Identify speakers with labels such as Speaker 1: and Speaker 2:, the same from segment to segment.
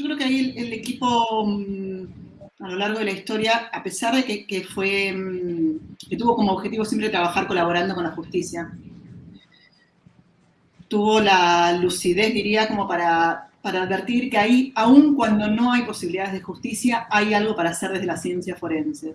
Speaker 1: Yo creo que ahí el, equipo mm, a lo largo de la historia, a pesar de que, fue, mm, que tuvo como objetivo siempre trabajar colaborando con la justicia, tuvo la lucidez, diría, como para, advertir que ahí, aun cuando no hay posibilidades de justicia, hay algo para hacer desde la ciencia forense.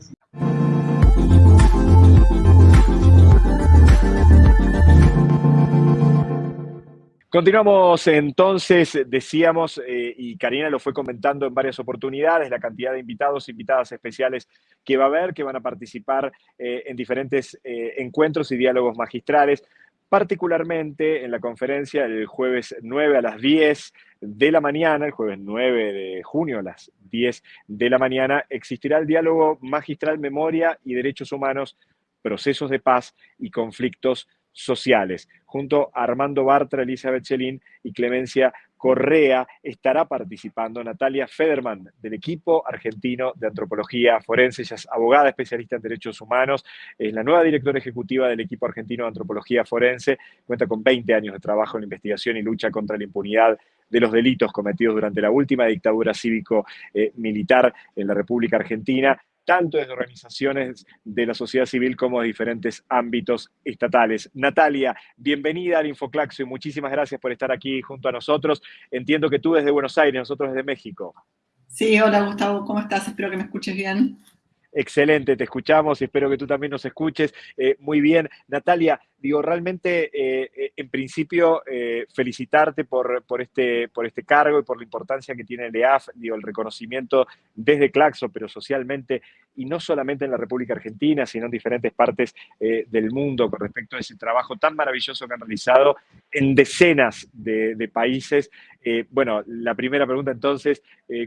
Speaker 2: Continuamos entonces, decíamos, eh, y Karina lo fue comentando en varias oportunidades, la cantidad de invitados, invitadas especiales que va a haber, que van a participar eh, en diferentes eh, encuentros y diálogos magistrales, particularmente en la conferencia el jueves 9 a las 10 de la mañana, el jueves 9 de junio a las 10 de la mañana, existirá el diálogo magistral Memoria y Derechos Humanos, Procesos de Paz y Conflictos sociales. Junto a Armando Bartra, Elizabeth Chelín y Clemencia Correa estará participando Natalia Federman del equipo argentino de antropología forense. Ella es abogada especialista en derechos humanos, es la nueva directora ejecutiva del equipo argentino de antropología forense, cuenta con 20 años de trabajo en investigación y lucha contra la impunidad de los delitos cometidos durante la última dictadura cívico-militar en la República Argentina tanto desde organizaciones de la sociedad civil como de diferentes ámbitos estatales. Natalia, bienvenida al Infoclaxo y muchísimas gracias por estar aquí junto a nosotros. Entiendo que tú desde Buenos Aires, nosotros desde México.
Speaker 1: Sí, hola Gustavo, ¿cómo estás? Espero que me escuches bien.
Speaker 2: Excelente, te escuchamos y espero que tú también nos escuches. Eh, muy bien. Natalia, digo, realmente, eh, eh, en principio, felicitarte por, por, este, por este cargo y por la importancia que tiene el EAF, digo, el reconocimiento desde Claxo, pero socialmente, y no solamente en la República Argentina, sino en diferentes partes del mundo con respecto a ese trabajo tan maravilloso que han realizado en decenas de, países. bueno, la primera pregunta entonces,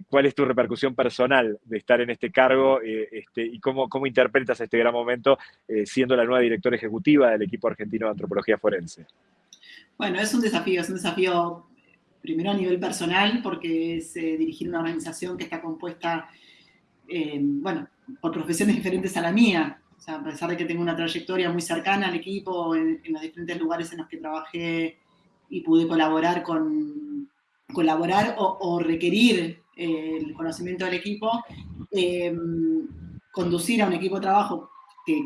Speaker 2: ¿cuál es tu repercusión personal de estar en este cargo? Este, y cómo, cómo interpretas este gran momento eh, siendo la nueva directora ejecutiva del equipo argentino de antropología forense.
Speaker 1: Bueno, es un desafío, es un desafío primero a nivel personal, porque es eh, dirigir una organización que está compuesta, eh, bueno, por profesiones diferentes a la mía. O sea, a pesar de que tengo una trayectoria muy cercana al equipo en, los diferentes lugares en los que trabajé y pude colaborar con colaborar o, requerir el conocimiento del equipo, conducir a un equipo de trabajo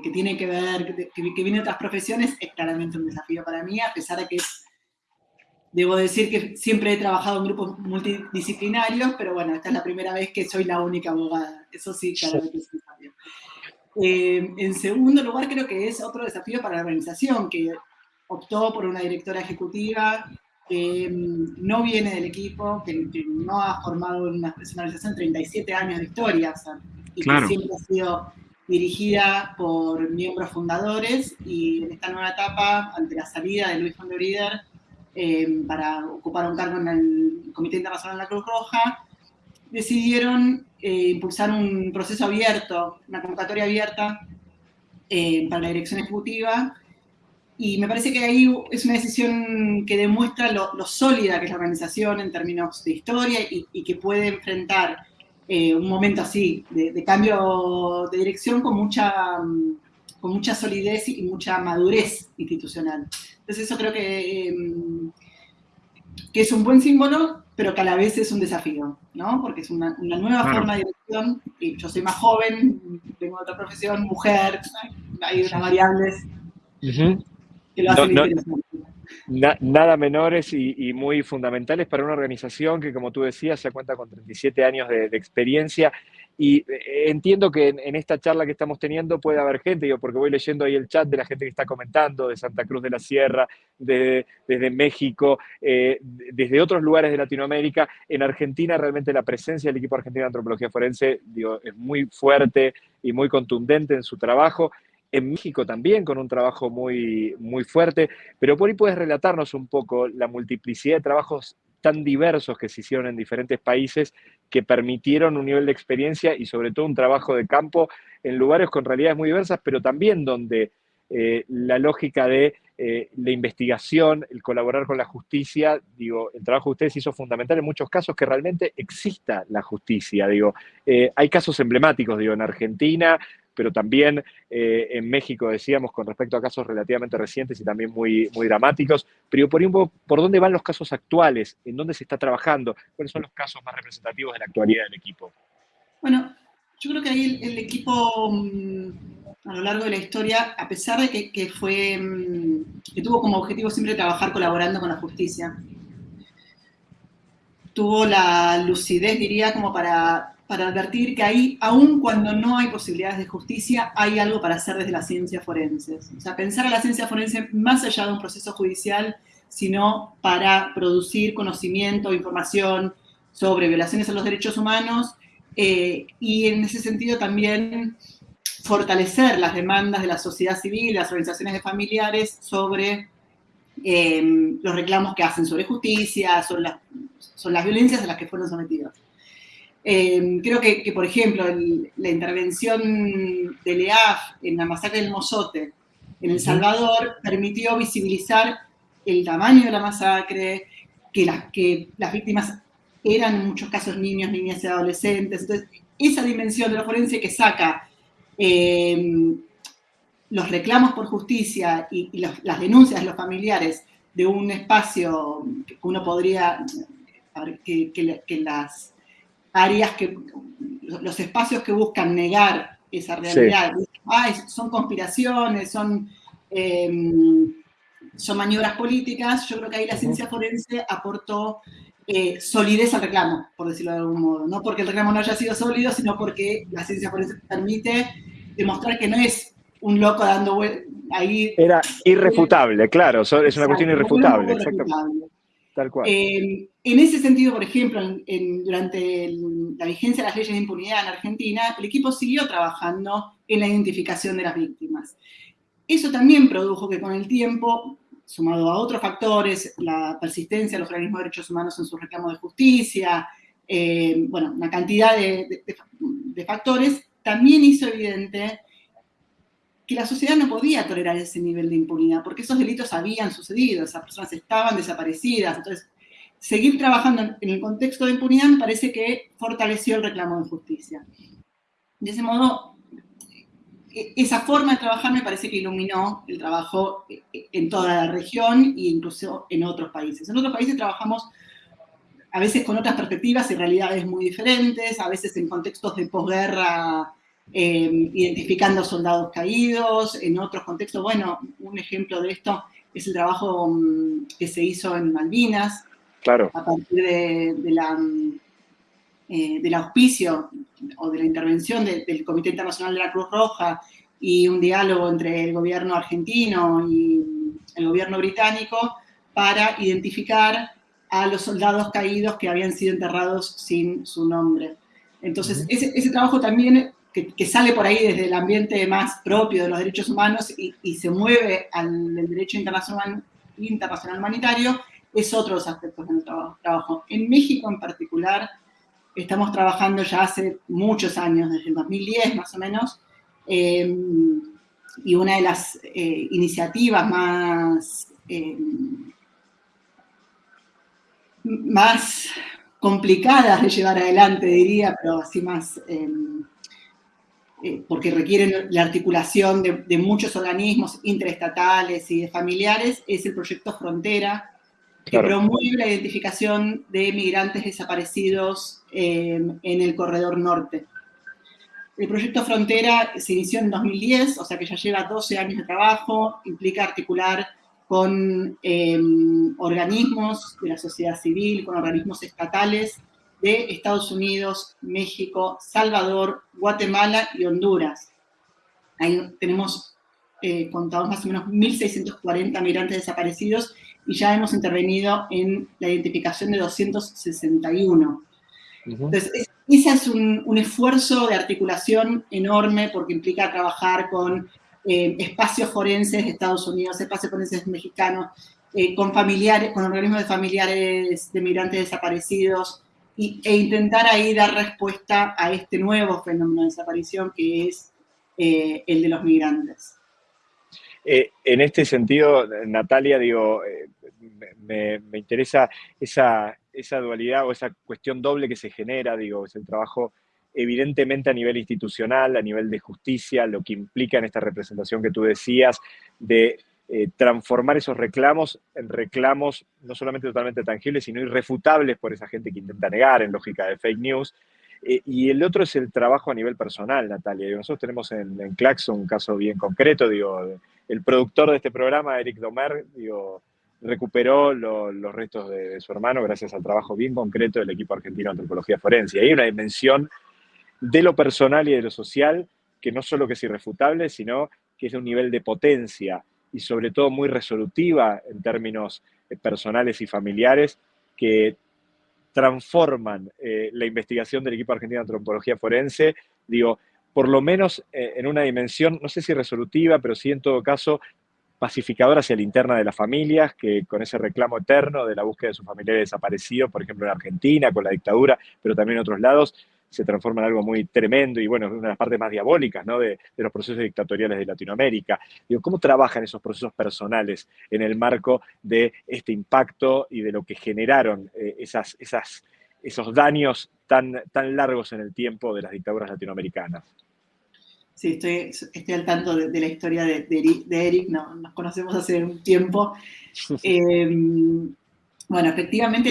Speaker 1: que, tiene que ver, que, viene de otras profesiones, es claramente un desafío para mí, a pesar de que debo decir que siempre he trabajado en grupos multidisciplinarios, pero bueno, esta es la primera vez que soy la única abogada. Eso sí, claramente es un desafío. Eh, en segundo lugar, creo que es otro desafío para la organización, que optó por una directora ejecutiva que mm, no viene del equipo, que, no ha formado una, personalización 37 años de historia, o sea, y que siempre ha sido dirigida por miembros fundadores y en esta nueva etapa, ante la salida de Luis von der eh, para ocupar un cargo en el Comité Internacional de la Cruz Roja, decidieron eh, impulsar un proceso abierto, una convocatoria abierta eh, para la dirección ejecutiva. Y me parece que ahí es una decisión que demuestra lo, sólida que es la organización en términos de historia y, y que puede enfrentar eh, un momento así de, cambio de dirección con mucha, con mucha solidez y mucha madurez institucional. Entonces eso creo que, em, que es un buen símbolo, pero que a la vez es un desafío, ¿no? Porque es una, nueva forma de dirección, y yo soy más joven, tengo otra profesión, mujer, hay unas variables que lo hacen interesante
Speaker 2: nada menores y, muy fundamentales para una organización que, como tú decías, ya cuenta con 37 años de, experiencia. Y eh, entiendo que en, esta charla que estamos teniendo puede haber gente, yo porque voy leyendo ahí el chat de la gente que está comentando, de Santa Cruz de la Sierra, desde México, eh, desde otros lugares de Latinoamérica. En Argentina realmente la presencia del equipo argentino de antropología forense es muy fuerte y muy contundente en su trabajo en México también con un trabajo muy, muy fuerte, pero por ahí puedes relatarnos un poco la multiplicidad de trabajos tan diversos que se hicieron en diferentes países que permitieron un nivel de experiencia y sobre todo un trabajo de campo en lugares con realidades muy diversas, pero también donde eh, la lógica de eh, la investigación, el colaborar con la justicia, digo, el trabajo de ustedes hizo fundamental en muchos casos que realmente exista la justicia, digo, eh, hay casos emblemáticos, digo, en Argentina, pero también eh, en México, decíamos, con respecto a casos relativamente recientes y también muy, muy dramáticos. Pero por, ¿por dónde van los casos actuales? ¿En dónde se está trabajando? ¿Cuáles son los casos más representativos de la actualidad del equipo?
Speaker 1: Bueno, yo creo que ahí el, equipo mm, a lo largo de la historia, a pesar de que, fue, mm, que tuvo como objetivo siempre trabajar colaborando con la justicia, tuvo la lucidez, diría, como para, para advertir que ahí, aun cuando no hay posibilidades de justicia, hay algo para hacer desde las ciencias forenses. O sea, pensar a la ciencia forense más allá de un proceso judicial, sino para producir conocimiento, información sobre violaciones a los derechos humanos eh, y en ese sentido también fortalecer las demandas de la sociedad civil, las organizaciones de familiares sobre em, los reclamos que hacen sobre justicia, sobre las, las violencias a las que fueron sometidos. Em, creo que, por ejemplo, la intervención del EAF en la masacre del Mozote en El Salvador permitió visibilizar el tamaño de la masacre, que las, que las víctimas eran en muchos casos niños, niñas y adolescentes. Entonces, esa dimensión de la forense que saca eh, los reclamos por justicia y, las denuncias de los familiares de un espacio que uno podría, que, las áreas que, los espacios que buscan negar esa realidad, son conspiraciones, son, em, son maniobras políticas, yo creo que ahí la ciencia forense aportó eh, solidez al reclamo, por decirlo de algún modo. No porque el reclamo no haya sido sólido, sino porque la ciencia forense permite demostrar que no es un loco dando ahí.
Speaker 2: Era irrefutable, claro, es una cuestión irrefutable, Tal cual.
Speaker 1: en ese sentido, por ejemplo, durante la vigencia de las leyes de impunidad en Argentina, el equipo siguió trabajando en la identificación de las víctimas. Eso también produjo que con el tiempo sumado a otros factores, la persistencia de los organismos de derechos humanos en su reclamo de justicia, eh, bueno, una cantidad de, factores, también hizo evidente que la sociedad no podía tolerar ese nivel de impunidad, porque esos delitos habían sucedido, esas personas estaban desaparecidas. Entonces, seguir trabajando en el contexto de impunidad me parece que fortaleció el reclamo de justicia. De ese modo, e-, esa forma de trabajar me parece que iluminó el trabajo e-, e-, en toda la región e incluso en otros países. En otros países trabajamos a veces con otras perspectivas y realidades muy diferentes, a veces en contextos de posguerra, em, identificando soldados caídos, en otros contextos, bueno, un ejemplo de esto es el trabajo mm, que se hizo en Malvinas,
Speaker 2: claro.
Speaker 1: a partir de, la, mm, eh, del auspicio o de la intervención del Comité Internacional de la Cruz Roja y un diálogo entre el gobierno argentino y el gobierno británico para identificar a los soldados caídos que habían sido enterrados sin su nombre. Entonces, ese, trabajo también que, sale por ahí desde el ambiente más propio de los derechos humanos y, se mueve al derecho internacional, internacional humanitario, es otro de los aspectos de nuestro trabajo. En México en particular, estamos trabajando ya hace muchos años, desde el 2010 más o menos, eh, y una de las eh, iniciativas más, eh, más complicadas de llevar adelante, diría, pero así más, porque requieren la articulación de, de muchos organismos interestatales y de familiares, es el proyecto Frontera, que promueve la identificación de migrantes desaparecidos em, en el corredor norte. El proyecto Frontera se inició en 2010, o sea que ya lleva 12 años de trabajo, implica articular con em, organismos de la sociedad civil, con organismos estatales de Estados Unidos, México, Salvador, Guatemala y Honduras. Ahí tenemos eh, contados más o menos 1.640 migrantes desaparecidos y ya hemos intervenido en la identificación de 261. Entonces, ese es un, esfuerzo de articulación enorme porque implica trabajar con eh, espacios forenses de Estados Unidos, espacios forenses mexicanos, eh, con familiares, con organismos de familiares de migrantes desaparecidos, e intentar ahí dar respuesta a este nuevo fenómeno de desaparición que es eh, el de los migrantes.
Speaker 2: Eh, en este sentido, Natalia, digo, eh, me, interesa esa, esa, dualidad o esa cuestión doble que se genera, digo, es el trabajo evidentemente a nivel institucional, a nivel de justicia, lo que implica en esta representación que tú decías, de eh, transformar esos reclamos en reclamos no solamente totalmente tangibles, sino irrefutables por esa gente que intenta negar en lógica de fake news. Eh, y el otro es el trabajo a nivel personal, Natalia. nosotros tenemos en, en Claxon un caso bien concreto, digo, el productor de este programa, Eric Domer, digo, recuperó los restos de, su hermano gracias al trabajo bien concreto del equipo argentino de antropología forense. Y hay una dimensión de lo personal y de lo social que no solo que es irrefutable, sino que es de un nivel de potencia y sobre todo muy resolutiva en términos eh, personales y familiares que transforman eh, la investigación del equipo argentino de antropología forense, digo, por lo menos eh, en una dimensión, no sé si resolutiva, pero sí en todo caso pacificadora hacia la interna de las familias, que con ese reclamo eterno de la búsqueda de sus familiares desaparecidos, por ejemplo en Argentina, con la dictadura, pero también en otros lados, se transforma en algo muy tremendo y bueno, es una de las partes más diabólicas ¿no? de, los procesos dictatoriales de Latinoamérica. Digo, ¿cómo trabajan esos procesos personales en el marco de este impacto y de lo que generaron eh, esas, esas, esos daños tan, tan largos en el tiempo de las dictaduras latinoamericanas?
Speaker 1: Sí, estoy, estoy al tanto de, la historia de, Eric, no, nos conocemos hace un tiempo. Em, bueno, efectivamente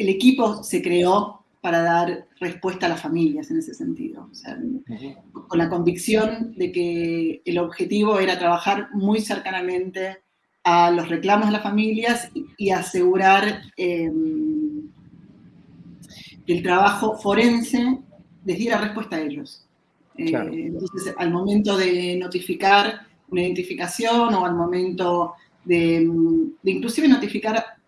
Speaker 1: el equipo se creó para dar respuesta a las familias en ese sentido, con la convicción de que el objetivo era trabajar muy cercanamente a los reclamos de las familias y, asegurar em, el trabajo forense les diera respuesta a ellos. Eh, entonces, al momento de notificar una identificación o al momento de, inclusive notificar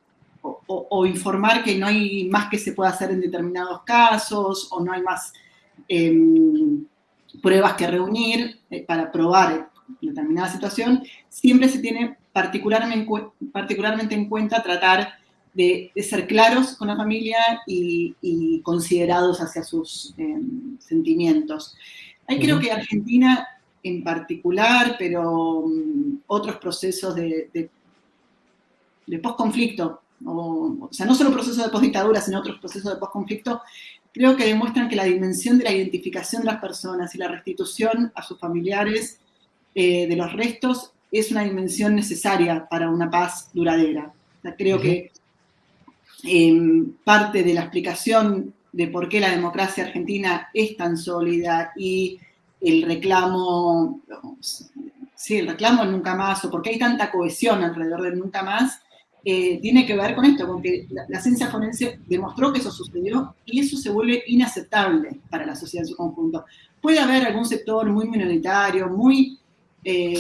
Speaker 1: o, informar que no hay más que se pueda hacer en determinados casos o no hay más em, pruebas que reunir eh, para probar determinada situación, siempre se tiene particularmente, particularmente en cuenta tratar de, ser claros con la familia y, considerados hacia sus em, sentimientos. Ahí creo que Argentina en particular, pero mm, otros procesos de, de, de post-conflicto, o, sea, no solo procesos de post-dictadura, sino otros procesos de post-conflicto, creo que demuestran que la dimensión de la identificación de las personas y la restitución a sus familiares eh, de los restos es una dimensión necesaria para una paz duradera. creo que parte de la explicación de por qué la democracia argentina es tan sólida y el reclamo, sí, el reclamo nunca más, o por qué hay tanta cohesión alrededor del nunca más, eh, tiene que ver con esto, con que la, ciencia forense demostró que eso sucedió y eso se vuelve inaceptable para la sociedad en su conjunto. Puede haber algún sector muy minoritario, muy, eh,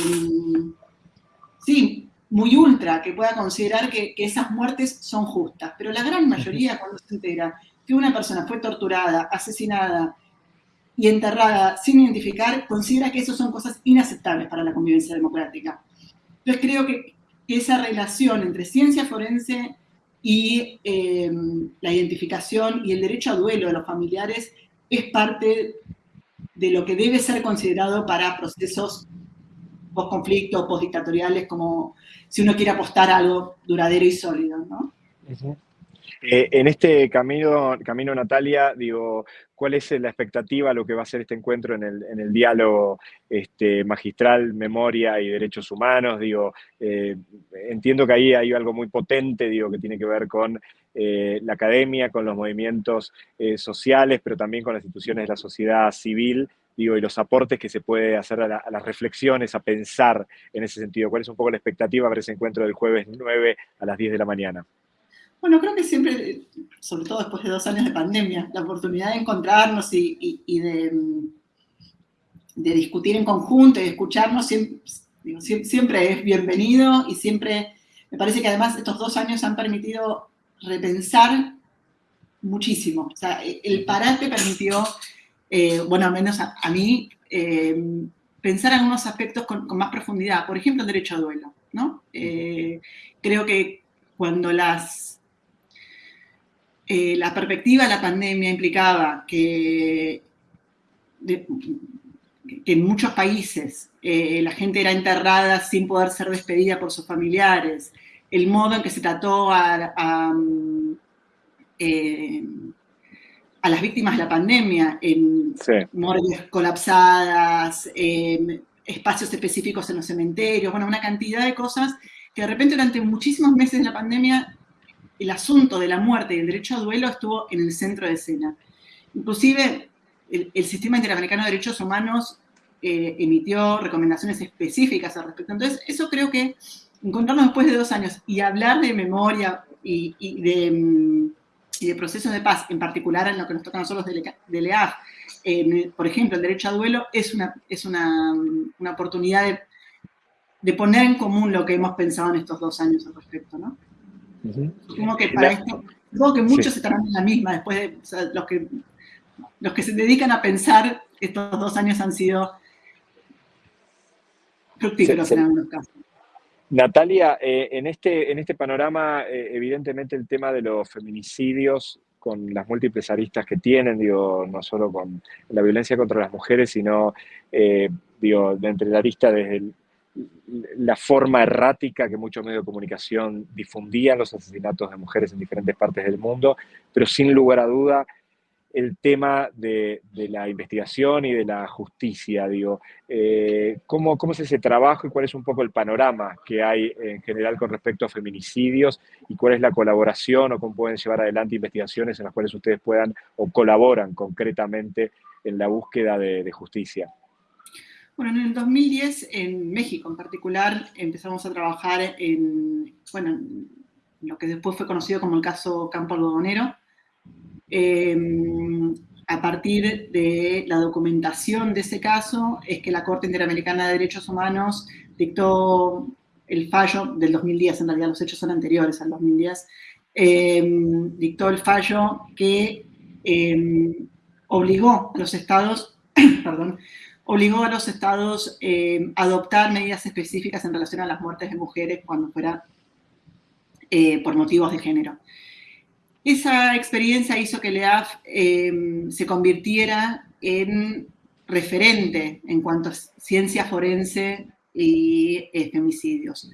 Speaker 1: sí, muy ultra que pueda considerar que, esas muertes son justas, pero la gran mayoría cuando se entera que una persona fue torturada, asesinada y enterrada sin identificar, considera que eso son cosas inaceptables para la convivencia democrática. Entonces creo que esa relación entre ciencia forense y em, la identificación y el derecho a duelo de los familiares es parte de lo que debe ser considerado para procesos post-conflicto, post-dictatoriales, como si uno quiere apostar algo duradero y sólido, ¿no?
Speaker 2: Eh, en este camino, camino, Natalia, digo, ¿cuál es la expectativa, lo que va a ser este encuentro en el, diálogo este, magistral, memoria y derechos humanos? Digo, eh, entiendo que ahí hay algo muy potente, digo, que tiene que ver con eh, la academia, con los movimientos sociales, pero también con las instituciones de la sociedad civil, digo, y los aportes que se puede hacer a, las reflexiones, a pensar en ese sentido. ¿Cuál es un poco la expectativa para ese encuentro del jueves 9 a las 10 de la mañana?
Speaker 1: Bueno, creo que siempre, sobre todo después de dos años de pandemia, la oportunidad de encontrarnos y, de, discutir en conjunto y de escucharnos siempre, es bienvenido y siempre, me parece que además estos dos años han permitido repensar muchísimo. O sea, el parate permitió eh, bueno, al menos a, mí, eh, pensar en algunos aspectos con, más profundidad. Por ejemplo, el derecho a duelo, ¿no? Eh, creo que cuando las, la perspectiva de la pandemia implicaba que, en muchos países la gente era enterrada sin poder ser despedida por sus familiares, el modo en que se trató a a las víctimas de la pandemia, en morgues colapsadas, espacios específicos en los cementerios, bueno, una cantidad de cosas que de repente durante muchísimos meses de la pandemia el asunto de la muerte y el derecho a duelo estuvo en el centro de escena. Inclusive el, Sistema Interamericano de Derechos Humanos eh, emitió recomendaciones específicas al respecto. Entonces, eso creo que encontrarnos después de dos años y hablar de memoria y, de, mm, y de procesos de paz, en particular en lo que nos toca a nosotros de, LEAF, por ejemplo, el derecho a duelo, es una, es una, una oportunidad de, de, poner en común lo que hemos pensado en estos dos años al respecto, ¿no? Supongo que para esto, supongo que muchos estarán en la misma, después de los, que, los que se dedican a pensar, estos dos años han sido fructíferos en algunos casos.
Speaker 2: Natalia, eh, en, este, en este panorama, eh, evidentemente el tema de los feminicidios con las múltiples aristas que tienen, digo, no solo con la violencia contra las mujeres, sino, eh, digo, entre la arista desde el, la forma errática que muchos medios de comunicación difundían los asesinatos de mujeres en diferentes partes del mundo, pero sin lugar a duda el tema de, la investigación y de la justicia, digo, eh, ¿cómo, ¿cómo, es ese trabajo y cuál es un poco el panorama que hay en general con respecto a feminicidios y cuál es la colaboración o cómo pueden llevar adelante investigaciones en las cuales ustedes puedan o colaboran concretamente en la búsqueda de justicia?
Speaker 1: Bueno, en el 2010, en México en particular, empezamos a trabajar en, bueno, lo que después fue conocido como el caso Campo Algodonero. Em, a partir de la documentación de ese caso, es que la Corte Interamericana de Derechos Humanos dictó el fallo del 2010, en realidad los hechos son anteriores al 2010, em, dictó el fallo que em, obligó a los estados, perdón, obligó a los estados eh, a adoptar medidas específicas en relación a las muertes de mujeres cuando fuera eh, por motivos de género. Esa experiencia hizo que LEAF eh, se convirtiera en referente en cuanto a ciencia forense y femicidios.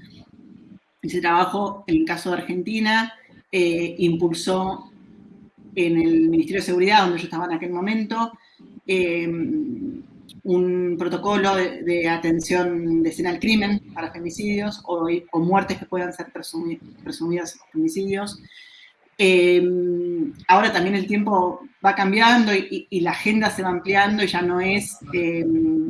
Speaker 1: Ese trabajo, en el caso de Argentina, impulsó en el Ministerio de Seguridad, donde yo estaba en aquel momento, un protocolo de, atención de escena al crimen para femicidios o, muertes que puedan ser presumidas femicidios. Eh, ahora también el tiempo va cambiando y, la agenda se va ampliando y ya no es eh,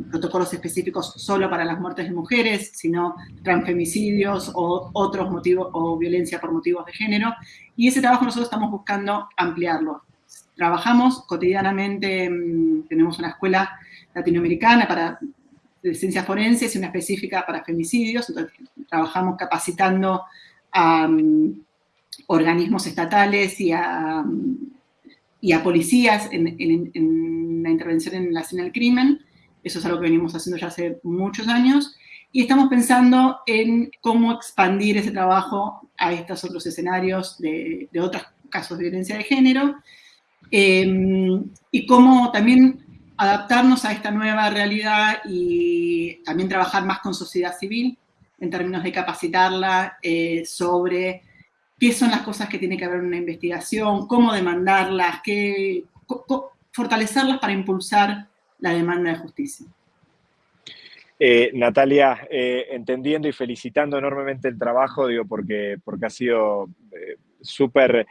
Speaker 1: protocolos específicos solo para las muertes de mujeres, sino transfemicidios o otros motivos o violencia por motivos de género. Y ese trabajo nosotros estamos buscando ampliarlo. Trabajamos cotidianamente, mm, tenemos una escuela latinoamericana para de ciencias forenses y una específica para femicidios. Trabajamos capacitando a mm, organismos estatales y a, mm, policías en, la intervención en la escena del crimen. Eso es algo que venimos haciendo ya hace muchos años. Y estamos pensando en cómo expandir ese trabajo a estos otros escenarios de, otros casos de violencia de género. Eh, y cómo también adaptarnos a esta nueva realidad y también trabajar más con sociedad civil en términos de capacitarla eh, sobre qué son las cosas que tiene que haber en una investigación, cómo demandarlas, qué, fortalecerlas para impulsar la demanda de justicia.
Speaker 2: Eh, Natalia, eh, entendiendo y felicitando enormemente el trabajo, digo, porque, porque ha sido súper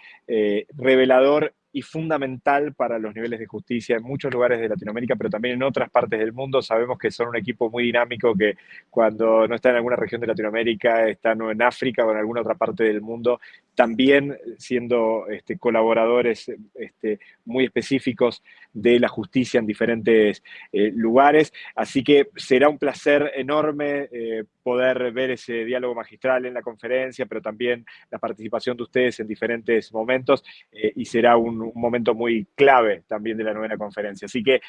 Speaker 2: revelador y fundamental para los niveles de justicia en muchos lugares de Latinoamérica, pero también en otras partes del mundo. Sabemos que son un equipo muy dinámico que cuando no está en alguna región de Latinoamérica, están en África o en alguna otra parte del mundo, también siendo este, colaboradores este, muy específicos de la justicia en diferentes eh, lugares. Así que será un placer enorme eh, poder ver ese diálogo magistral en la conferencia, pero también la participación de ustedes en diferentes momentos eh, y será un, momento muy clave también de la novena conferencia. Así que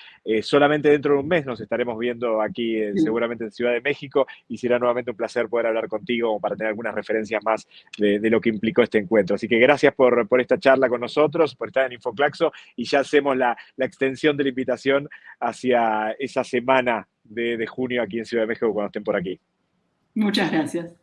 Speaker 2: solamente dentro de un mes nos estaremos viendo aquí seguramente en Ciudad de México y será nuevamente un placer poder hablar contigo para tener algunas referencias más de, de lo que implicó este encuentro. Así que gracias por, por, esta charla con nosotros, por estar en Infoclaxo y ya hacemos la, la extensión de la invitación hacia esa semana de, de, junio aquí en Ciudad de México cuando estén por aquí.
Speaker 1: Muchas gracias.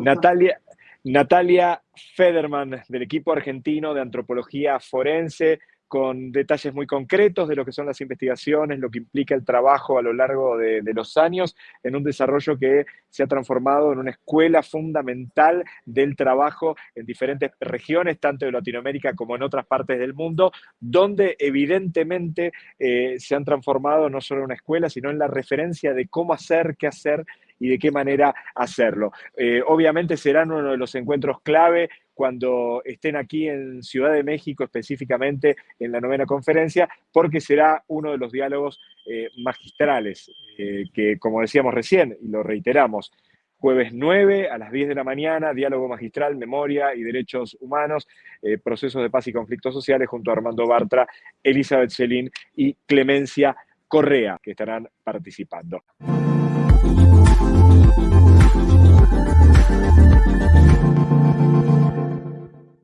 Speaker 2: Natalia, Natalia Federman del equipo argentino de antropología forense con detalles muy concretos de lo que son las investigaciones, lo que implica el trabajo a lo largo de, los años, en un desarrollo que se ha transformado en una escuela fundamental del trabajo en diferentes regiones, tanto de Latinoamérica como en otras partes del mundo, donde evidentemente eh, se han transformado no solo en una escuela, sino en la referencia de cómo hacer, qué hacer y de qué manera hacerlo. Eh, obviamente serán uno de los encuentros clave cuando estén aquí en Ciudad de México, específicamente en la novena conferencia, porque será uno de los diálogos eh, magistrales, eh, que como decíamos recién, y lo reiteramos, jueves 9 a las 10 de la mañana, diálogo magistral, memoria y derechos humanos, procesos de paz y conflictos sociales, junto a Armando Bartra, Elizabeth Celín y Clemencia Correa, que estarán participando.